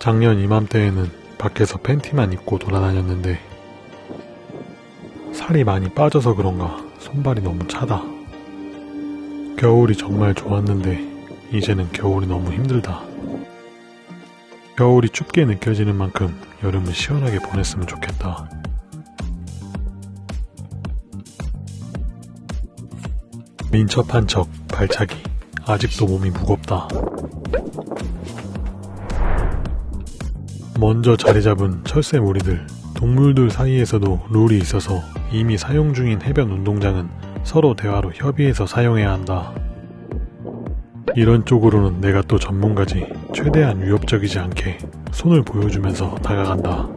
작년 이맘때에는 밖에서 팬티만 입고 돌아다녔는데 살이 많이 빠져서 그런가 손발이 너무 차다. 겨울이 정말 좋았는데 이제는 겨울이 너무 힘들다. 겨울이 춥게 느껴지는 만큼 여름을 시원하게 보냈으면 좋겠다. 민첩한 척 발차기 아직도 몸이 무겁다. 먼저 자리 잡은 철새 무리들 동물들 사이에서도 룰이 있어서 이미 사용 중인 해변 운동장은 서로 대화로 협의해서 사용해야 한다. 이런 쪽으로는 내가 또 전문가지 최대한 위협적이지 않게 손을 보여주면서 다가간다.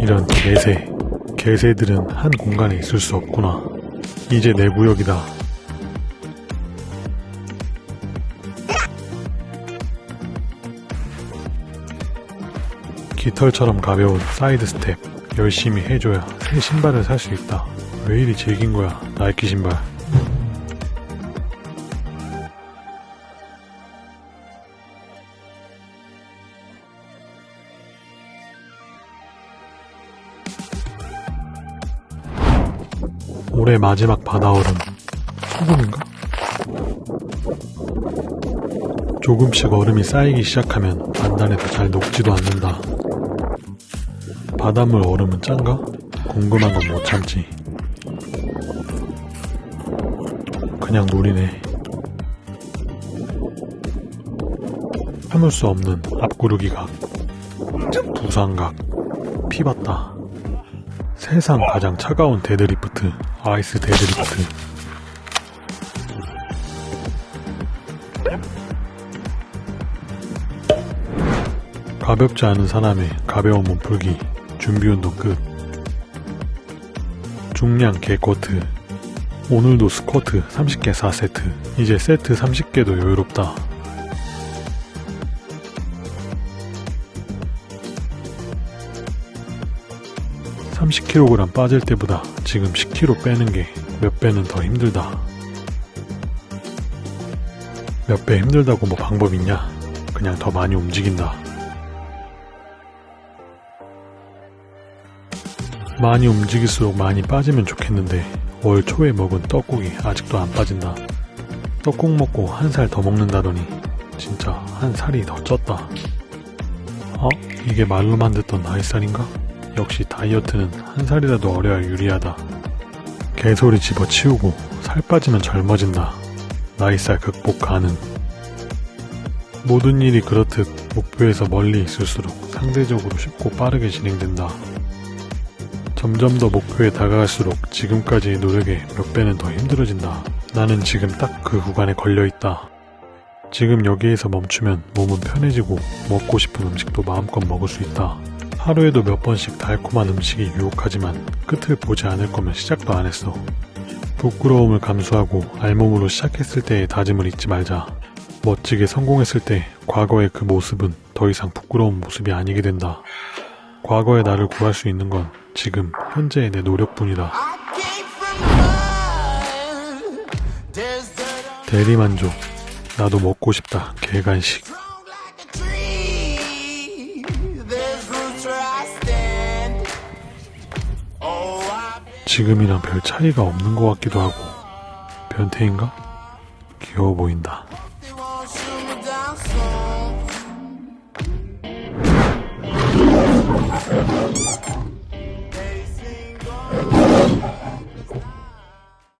이런 개새, 개새들은 한 공간에 있을 수 없구나. 이제 내 구역이다. 깃털처럼 가벼운 사이드 스텝 열심히 해줘야 새 신발을 살 수 있다. 왜 이리 질긴 거야 나이키 신발. 올해 마지막 바다얼음 소금인가? 조금씩 얼음이 쌓이기 시작하면 단단해도 잘 녹지도 않는다. 바닷물 얼음은 짠가? 궁금한 건 못 참지. 그냥 물이네. 참을 수 없는 앞구르기 각, 부상각, 피봤다. 세상 가장 차가운 데드리프트, 아이스 데드리프트. 가볍지 않은 사람의 가벼운 몸풀기, 준비운동 끝. 중량 개코트. 오늘도 스쿼트 30개 4세트. 이제 세트 30개도 여유롭다. (30kg) 빠질 때보다 지금 10kg 빼는 게 몇 배는 더 힘들다. 몇 배 힘들다고 뭐 방법 있냐? 그냥 더 많이 움직인다. 많이 움직일수록 많이 빠지면 좋겠는데 월 초에 먹은 떡국이 아직도 안 빠진다. 떡국 먹고 한 살 더 먹는다더니 진짜 한 살이 더 쪘다. 어? 이게 말로만 듣던 나이살인가? 역시 다이어트는 한 살이라도 어려야 유리하다. 개소리 집어치우고 살 빠지면 젊어진다. 나이살 극복 가능. 모든 일이 그렇듯 목표에서 멀리 있을수록 상대적으로 쉽고 빠르게 진행된다. 점점 더 목표에 다가갈수록 지금까지의 노력에 몇 배는 더 힘들어진다. 나는 지금 딱 그 구간에 걸려있다. 지금 여기에서 멈추면 몸은 편해지고 먹고 싶은 음식도 마음껏 먹을 수 있다. 하루에도 몇 번씩 달콤한 음식이 유혹하지만 끝을 보지 않을 거면 시작도 안 했어. 부끄러움을 감수하고 알몸으로 시작했을 때의 다짐을 잊지 말자. 멋지게 성공했을 때 과거의 그 모습은 더 이상 부끄러운 모습이 아니게 된다. 과거의 나를 구할 수 있는 건 지금 현재의 내 노력뿐이다. 대리만족. 나도 먹고 싶다. 개간식. 지금이랑 별 차이가 없는 것 같기도 하고 변태인가? 귀여워 보인다.